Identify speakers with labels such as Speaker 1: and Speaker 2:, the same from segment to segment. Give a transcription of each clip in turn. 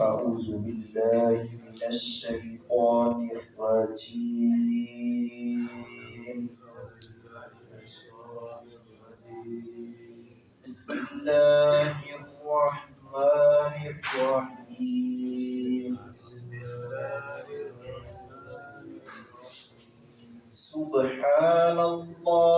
Speaker 1: أعوذ بالله من الشيطان الرجيم. بسم الله الرحمن الرحيم. سبحان الله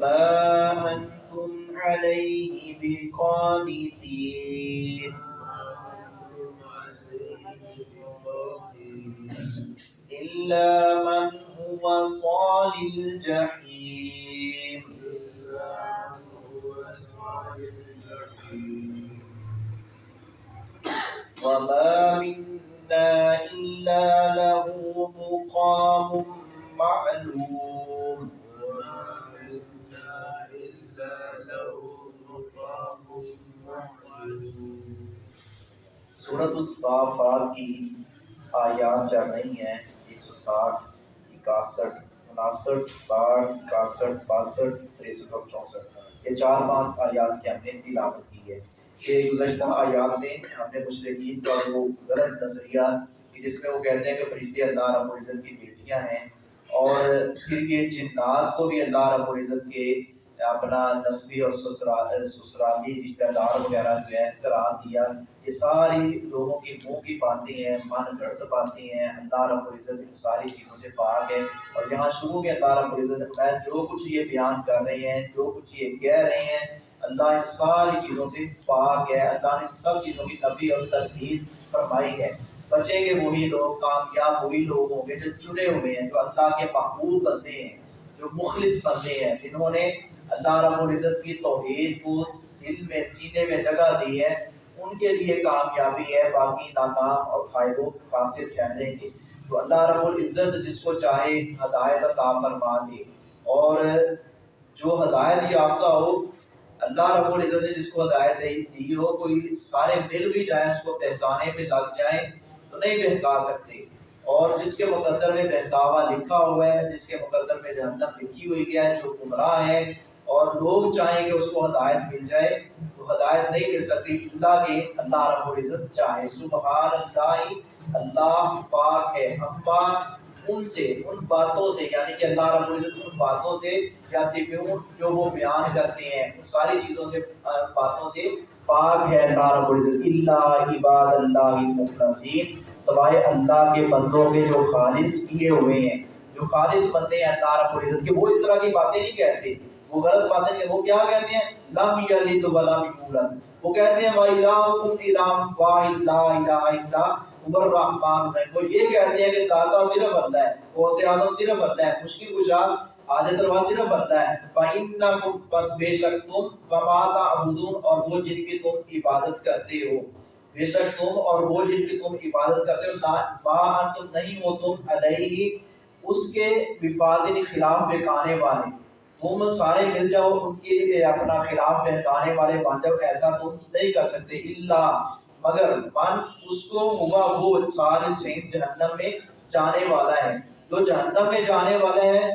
Speaker 1: ما أنتم عليه بقانتين إلا من هو صال الجحيم الصافات کی آیات چل رہی ہیں، ایک سو ساٹھ، اکاسٹھ، اناسٹھ باٹھ اکاسٹھ، باسٹھ تریسٹھ چونسٹھ۔ یہ چار پانچ آیات کی ہم نے تلاوت کی ہے۔ یہ گزشتہ آیات میں ہم نے مشرقین کا وہ غلط نظریہ کہ جس میں وہ کہتے ہیں کہ فرشتے اللہ رب العزت کی بیٹیاں ہیں اور پھر یہ جنات کو بھی اللہ رب العزت کے اپنا نسبی اور سسرال سسرالی رشتہ دار وغیرہ جو ہے قرار دیا۔ یہ ساری لوگوں کی منہ کی باتیں ہیں، من گھڑت باتیں ہیں۔ اللہ رب العزت ان ساری چیزوں سے پاک ہے۔ اور یہاں شروع میں اللہ رب العزت میں جو کچھ یہ بیان کر رہے ہیں، جو کچھ یہ کہہ رہے ہیں، اللہ ان ساری چیزوں سے پاک ہے۔ اللہ نے سب چیزوں کی نبی اور تردید فرمائی ہے۔ بچیں گے وہی لوگ، کامیاب وہی لوگ ہوں گے جو چنے ہوئے ہیں، جو اللہ کے محبوب بندے ہیں۔ جو مخلص بندے ہیں، جنہوں نے اللہ رب العزت کی توحید کو دل میں، سینے میں جگہ دی ہے، ان کے لیے کامیابی ہے، باقی ناکام اور فائد و خاصر پھیلنے کی۔ تو اللہ رب العزت جس کو چاہے ہدایت عطا فرما دے۔ اور جو ہدایت یافتہ ہو، اللہ رب العزت نے جس کو ہدایت دی دی ہو، کوئی سارے مل بھی جائیں، اس کو بہکانے پہ لگ جائیں، تو نہیں بہکا سکتے۔ اور جس کے مقدر میں بہکاوا لکھا ہوا ہے، جس کے مقدر میں جہنم لکھی ہوئی ہے، جو گمراہ ہے اور لوگ چاہیں کہ اس کو ہدایت مل جائے، تو ہدایت نہیں مل سکتی اللہ کے اللہ رب العزت چاہے۔ سبحان اللہ اللہ پاک ہے، ہم پاک ان سے، ان باتوں سے یعنی کہ اللہ رب العزت ان باتوں سے یا صفوں جو وہ بیان کرتے ہیں، ان ساری چیزوں سے باتوں سے پاک ہے اللہ رب العزت۔ اللہ عباد اللہ المخلصین۔ سوائے اللہ کے بندوں کے جو خالص کیے ہوئے ہیں، جو خالص بندے ہیں اللہ رب العزت کے، وہ اس طرح کی باتیں نہیں کہتے۔ وہ غلط باتیں کہ وہ کیا کہتے ہیں؟ لم یلد ولم یولد۔ وہ کہتے ہیں وَإِلَٰهُكُمْ إِلَٰهٌ وَاحِدٌ، لَا إِلَٰهَ إِلَّا هُوَ الرَّحْمَٰنُ الرَّحِيمُ وہ یہ کہتے ہیں کہ داتا صرف اللہ ہے، غوث اعظم صرف اللہ ہے، مشکل کشا حاجت روا صرف اللہ ہے۔ فَإِنَّكُمْ پس بے شک تم، وَمَا تَعْبُدُونَ، اور وہ جن کی تم عبادت کرتے ہو۔ بے شک تم اور وہ جن کی تم عبادت کرتے ہو ما انتم نہیں ہو، تم علیہ اس کے وفادن خلاف بکانے والے۔ تم سارے مل جاؤ، ان کے اپنا خلاف بہکانے والے بن جاؤ، ایسا تم نہیں کر سکتے۔ اللہ مگر من اس کو ہوا وہ سارے جہنم جہنم میں جانے والا ہے۔ جو جہنم میں جانے والا ہے،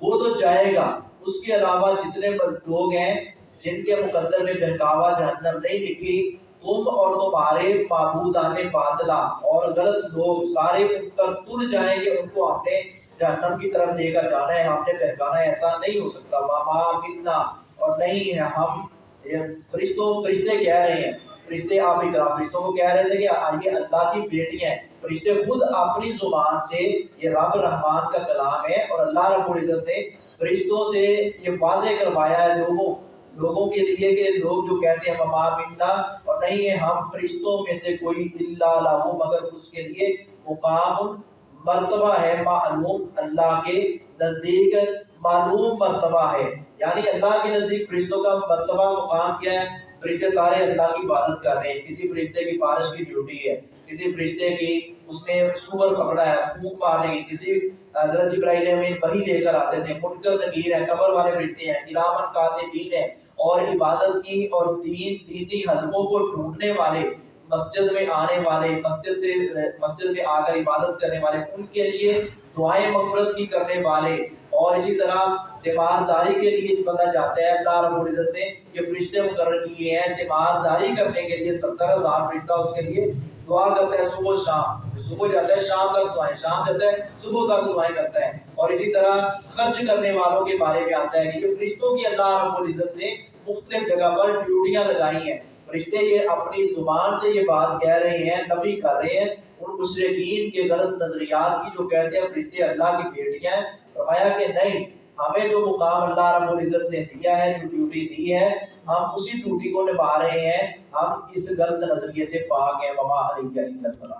Speaker 1: وہ تو جائے گا۔ اس کے علاوہ جتنے لوگ ہیں، جن کے مقدر میں بہکاوا جہنم نہیں لکھی تم اور تمہارے معبودان باطلا اور غلط لوگ سارے ان پر تل جائیں گے، ان کو اپنے جہنم کی طرف لے کر جانا ہے ہم نے بہکانا ایسا نہیں ہو سکتا۔ ماما ملنا اور نہیں ہے، ہم فرشتوں، فرشتے کہہ رہے ہیں۔ فرشتے آپ اقرا فرشتوں کو کہہ رہے تھے کہ یہ اللہ کی بیٹی ہیں۔ فرشتے خود اپنی زبان سے یہ رب رحمان کا کلام ہے اور اللہ رب العزت نے فرشتوں سے یہ واضح کروایا ہے لوگوں لوگوں کے لیے کہ لوگ جو کہتے ہیں مما منا۔ اور نہیں ہے، ہم فرشتوں میں سے کوئی اللہ لہو مگر اس کے لیے مقام مرتبہ ہے، معلوم اللہ کے نزدیک معلوم مرتبہ ہے۔ یعنی اللہ کے نزدیک فرشتوں کا مرتبہ مقام کیا ہے؟ فرشتے سارے اللہ کی عبادت کر رہے ہیں۔ کسی فرشتے کی بارش کی ڈیوٹی ہے۔ کسی فرشتے کی، اس نے سور پکڑا ہے پھونک مارنے کی کسی حضرت جبرائیل امین وہی لے کر آتے تھے، منکر نگیر ہے قبر والے فرشتے ہیں کرامت کاتبین ہیں، اور عبادت کی اور دین، دینی حلقوں کو ڈھونڈنے والے، مسجد میں آنے والے، مسجد سے، مسجد میں آ کر عبادت کرنے والے، ان کے لیے دعائیں مغفرت کی کرنے والے، اور اسی طرح تیمارداری کے لیے بندہ جاتا ہے، اللہ رب العزت نے یہ فرشتے مقرر کیے ہیں تیمارداری کرنے کے لیے ستر ہزار فرشتہ اس کے لیے دعا کرتا ہے صبح شام۔ صبح جاتا ہے، شام تک دعائیں شام جاتا ہے، صبح تک دعائیں کرتا ہے۔ اور اسی طرح خرچ کرنے والوں کے بارے میں آتا ہے کہ جو فرشتوں کی اللہ رب العزت نے مختلف جگہ پر ڈیوٹیاں لگائی ہیں۔ فرشتے یہ اپنی زبان سے یہ بات کہہ رہے ہیں، نفی کر رہے ہیں۔ ان مشرقین کے غلط نظریات کی جو کہتے ہیں، فرشتے اللہ کی بیٹیاں ہیں، فرمایا کہ نہیں، ہمیں جو مقام اللہ رب العزت نے دیا ہے، جو ڈیوٹی دی ہے ہم اسی ٹوٹی کو نبھا رہے ہیں۔ ہم اس غلط نظریے سے پاک ہیں۔ وما علیہ